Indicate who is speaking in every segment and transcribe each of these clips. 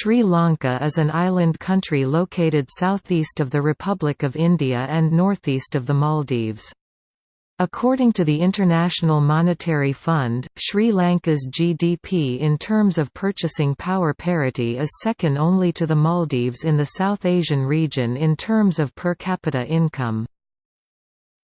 Speaker 1: Sri Lanka is an island country located southeast of the Republic of India and northeast of the Maldives. According to the International Monetary Fund, Sri Lanka's GDP in terms of purchasing power parity is second only to the Maldives in the South Asian region in terms of per capita income.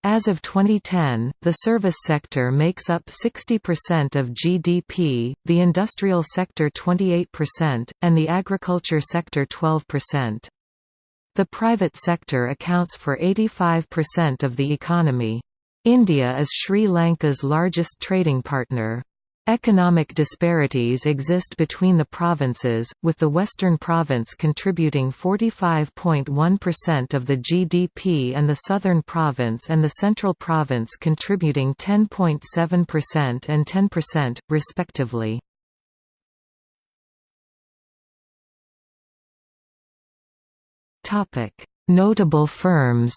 Speaker 1: As of 2010, the service sector makes up 60% of GDP, the industrial sector 28%, and the agriculture sector 12%. The private sector accounts for 85% of the economy. India is Sri Lanka's largest trading partner. Economic disparities exist between the provinces, with the Western Province contributing 45.1% of the GDP and the Southern Province and the Central Province contributing 10.7% and 10%, respectively. Notable firms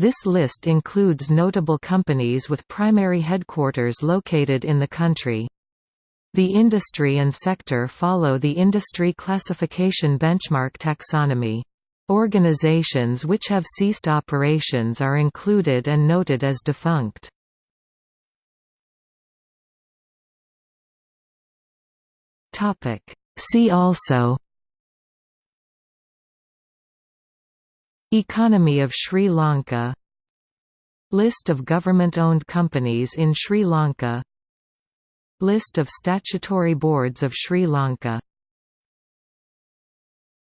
Speaker 1: This list includes notable companies with primary headquarters located in the country. The industry and sector follow the industry classification benchmark taxonomy. Organizations which have ceased operations are included and noted as defunct. See also Economy of Sri Lanka. List of government-owned companies in Sri Lanka. List of statutory boards of Sri Lanka